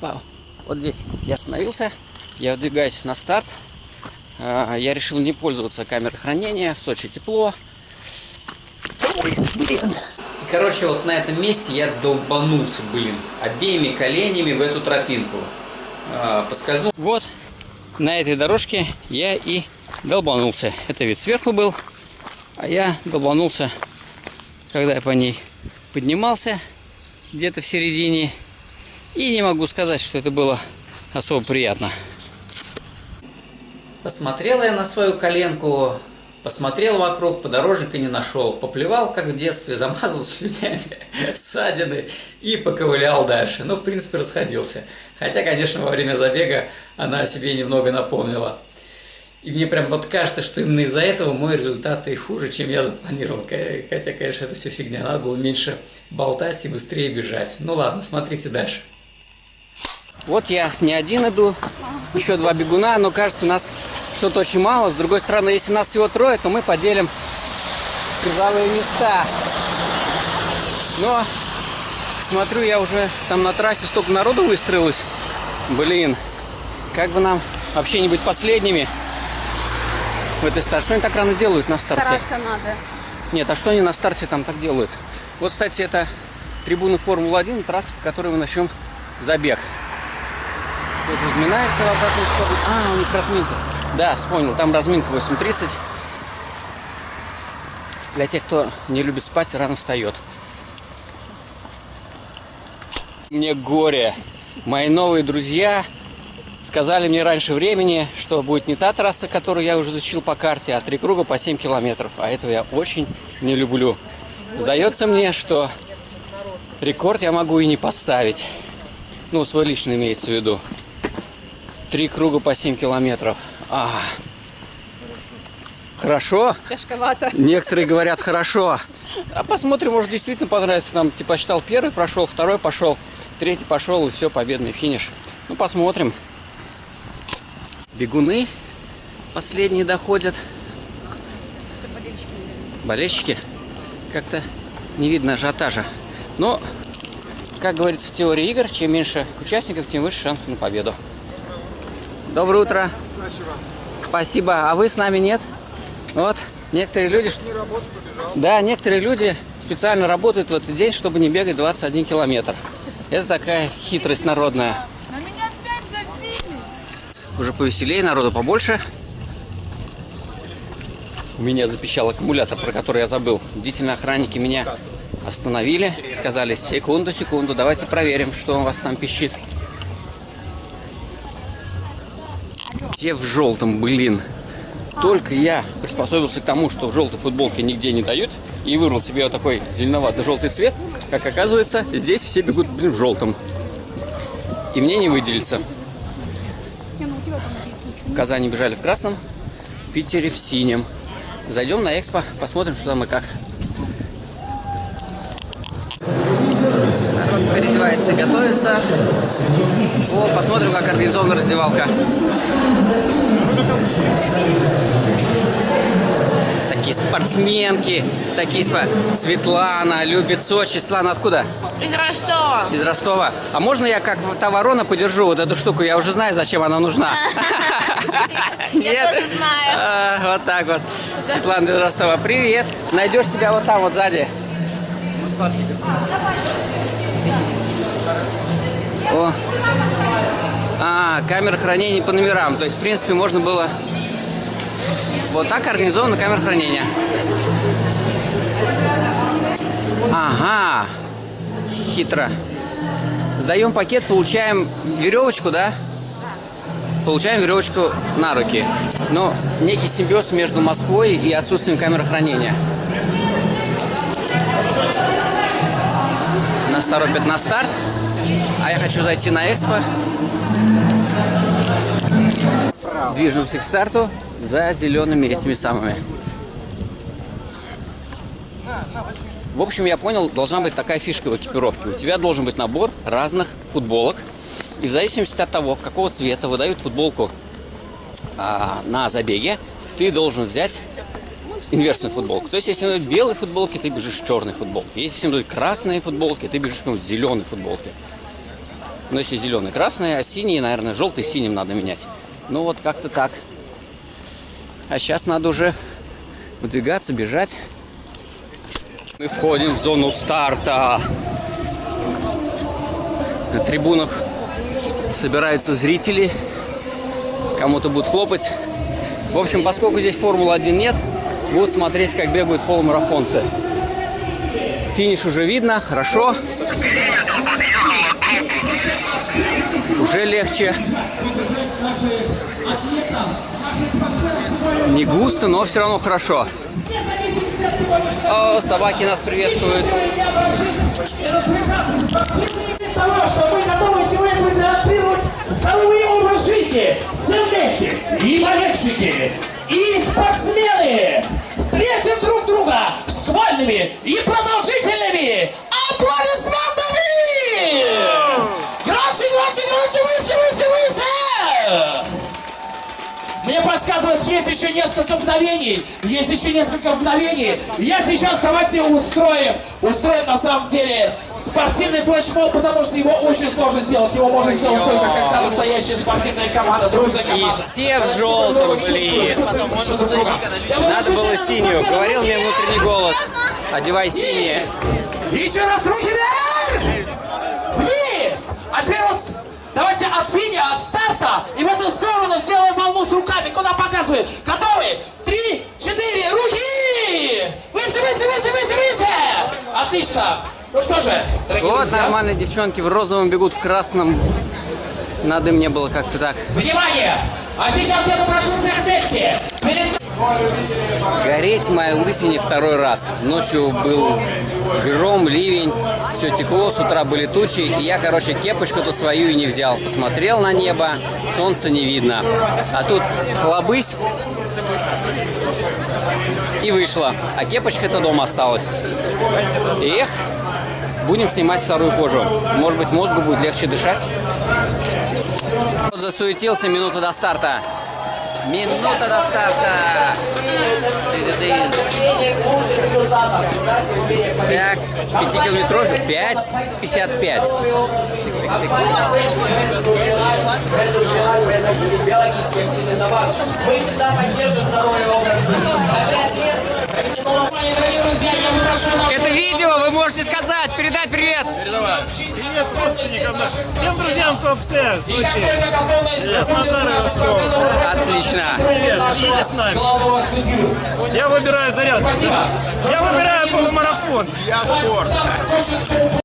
Опа. Вот здесь я остановился. Я выдвигаюсь на старт. А, я решил не пользоваться камерой хранения. В Сочи тепло. Ой, блин. Короче, вот на этом месте я долбанулся, блин, обеими коленями в эту тропинку. А, подскользнул. Вот, на этой дорожке я и долбанулся. Это вид сверху был, а я долбанулся, когда я по ней поднимался, где-то в середине. И не могу сказать, что это было особо приятно. Посмотрела я на свою коленку, посмотрел вокруг, подорожника не нашел, поплевал, как в детстве, замазал слюнями ссадины и поковылял дальше. Ну, в принципе, расходился. Хотя, конечно, во время забега она о себе немного напомнила. И мне прям вот кажется, что именно из-за этого мой результат и хуже, чем я запланировал. Хотя, конечно, это все фигня. Надо было меньше болтать и быстрее бежать. Ну ладно, смотрите дальше. Вот я не один иду, еще два бегуна, но кажется, нас что-то очень мало. С другой стороны, если нас всего трое, то мы поделим призовые места. Но смотрю, я уже там на трассе столько народу выстроилось. Блин, как бы нам вообще не быть последними в этой старте. Что они так рано делают на старте? Стараться надо. Нет, а что они на старте там так делают? Вот, кстати, это трибуна Формулы-1, трасса, по которой мы начнем забег. Тоже разминается в обратную сторону. А, у них разминка. Да, вспомнил, там разминка 8.30. Для тех, кто не любит спать, рано встает. Мне горе. Мои новые друзья сказали мне раньше времени, что будет не та трасса, которую я уже изучил по карте, а три круга по 7 километров. А этого я очень не люблю. Сдается мне, что рекорд я могу и не поставить. Ну, свой личный имеется в виду. Три круга по 7 километров. А, хорошо. Тяжковато. Некоторые говорят хорошо. А посмотрим, может действительно понравится нам. Типа считал первый прошел, второй пошел, третий пошел и все, победный финиш. Ну посмотрим. Бегуны последние доходят. Болельщики. Как-то не видно ажиотажа. Но, как говорится в теории игр, чем меньше участников, тем выше шансы на победу. Доброе утро. Спасибо. Спасибо. А вы с нами нет? Вот. Некоторые люди... Да, некоторые люди специально работают в этот день, чтобы не бегать 21 километр. Это такая хитрость народная. На меня опять забили. Уже повеселее, народу побольше. У меня запищал аккумулятор, про который я забыл. Бдительные охранники меня остановили. Сказали, секунду, секунду, давайте проверим, что у вас там пищит. Все в желтом, блин. Только я приспособился к тому, что в желтой футболке нигде не дают, и выбрал себе вот такой зеленовато-желтый цвет, как оказывается, здесь все бегут, блин, в желтом. И мне не выделиться. В Казани бежали в красном, в Питере в синем. Зайдем на экспо, посмотрим, что там и как. Народ переодевается и готовится. О, посмотрим, как организована раздевалка. Такие спортсменки, такие спа... Светлана любит Сочи. Светлана откуда? Из Ростова. Из Ростова. А можно я как та ворона подержу вот эту штуку? Я уже знаю, зачем она нужна. Я тоже знаю. А, Вот так вот. Светлана из Ростова. Привет. Найдешь себя вот там вот сзади. А, камера хранения по номерам. То есть, в принципе, можно было... Вот так организована камера хранения. Ага. Хитро. Сдаем пакет, получаем веревочку, да? Получаем веревочку на руки. Но некий симбиоз между Москвой и отсутствием камеры хранения. Нас торопят на старт. А я хочу зайти на экспо. Движемся к старту за зелеными этими самыми. В общем, я понял, должна быть такая фишка в экипировке. У тебя должен быть набор разных футболок. И в зависимости от того, какого цвета выдают футболку а, на забеге, ты должен взять инверсную футболку. То есть, если дают белые футболки, ты бежишь в черной футболке. Если дают красные футболки, ты бежишь ну, в зеленой футболке. Но если зеленый красный, а синий, наверное, желтый синим надо менять. Ну вот как-то так. А сейчас надо уже выдвигаться, бежать. Мы входим в зону старта. На трибунах собираются зрители. Кому-то будут хлопать. В общем, поскольку здесь Формулы-1 нет, будут смотреть, как бегают полумарафонцы. Финиш уже видно, хорошо. Уже легче. Не густо, но все равно хорошо. О, собаки нас приветствуют. Здоровый образ жизни, все вместе, и болельщики, и спортсмены, встретим друг друга шквальными и продолжительными Мне подсказывают, есть еще несколько мгновений, есть еще несколько мгновений. Я сейчас давайте устроим, устроим на самом деле спортивный флешмоб, потому что его очень сложно сделать. Его можно сделать только когда настоящая спортивная команда, дружная команда. все в желтом, блин. Надо было синюю. Говорил мне внутренний голос. Одевай синее. Еще раз руки вверх! Показывает? Готовы? Три, четыре, руки! Выше, выше, выше, выше, выше! Отлично! Ну что же, дорогие Вот друзья, нормальные девчонки в розовом бегут в красном. Надо мне было как-то так. внимание! А сейчас я попрошу всех вместе. Гореть моей лысине второй раз. Ночью был гром, ливень, все текло, с утра были тучи, и я, короче, кепочку тут свою и не взял. Посмотрел на небо, солнца не видно. А тут хлобысь и вышла. А кепочка-то дома осталась. Эх, будем снимать вторую кожу. Может быть, мозгу будет легче дышать. Засуетился минута до старта. Минута до старта. Так, 5 километров 5,55. Мы всегда поддерживаем здоровый образ жизни. Дорогие друзья, я попрошу наших Это видео вы можете сказать, передать привет. Привет родственникам, всем друзьям ТОП-С, Сочи. и Ростов. Отлично. Привет, держите с нами. Я выбираю зарядку. Я выбираю полумарафон. Я спорт.